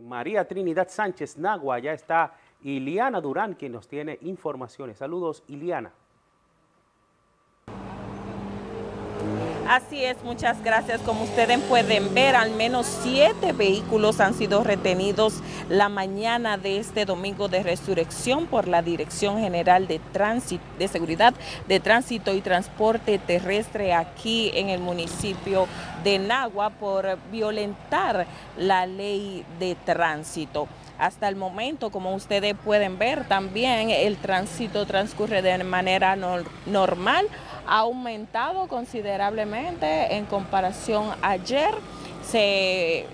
María Trinidad Sánchez Nagua ya está Iliana Durán quien nos tiene informaciones. Saludos Iliana. Así es, muchas gracias. Como ustedes pueden ver, al menos siete vehículos han sido retenidos la mañana de este domingo de resurrección por la Dirección General de Tránsito, de Seguridad de Tránsito y Transporte Terrestre aquí en el municipio de Nagua por violentar la ley de tránsito. Hasta el momento, como ustedes pueden ver, también el tránsito transcurre de manera normal, ha aumentado considerablemente en comparación ayer. Se,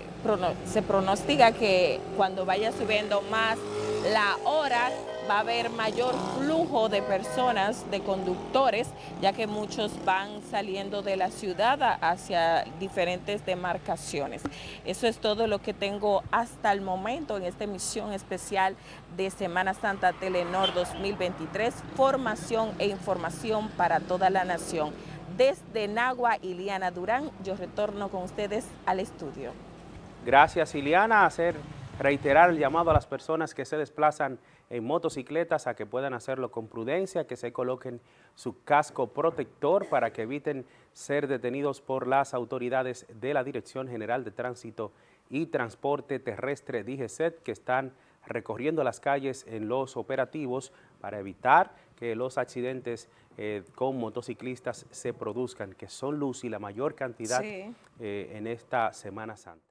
se pronostica que cuando vaya subiendo más la hora va a haber mayor flujo de personas, de conductores, ya que muchos van saliendo de la ciudad hacia diferentes demarcaciones. Eso es todo lo que tengo hasta el momento en esta emisión especial de Semana Santa Telenor 2023, formación e información para toda la nación. Desde Nagua, Iliana Durán, yo retorno con ustedes al estudio. Gracias, Iliana. Hacer reiterar el llamado a las personas que se desplazan en motocicletas a que puedan hacerlo con prudencia, que se coloquen su casco protector para que eviten ser detenidos por las autoridades de la Dirección General de Tránsito y Transporte Terrestre DGCET que están recorriendo las calles en los operativos para evitar que los accidentes eh, con motociclistas se produzcan, que son luz y la mayor cantidad eh, en esta Semana Santa.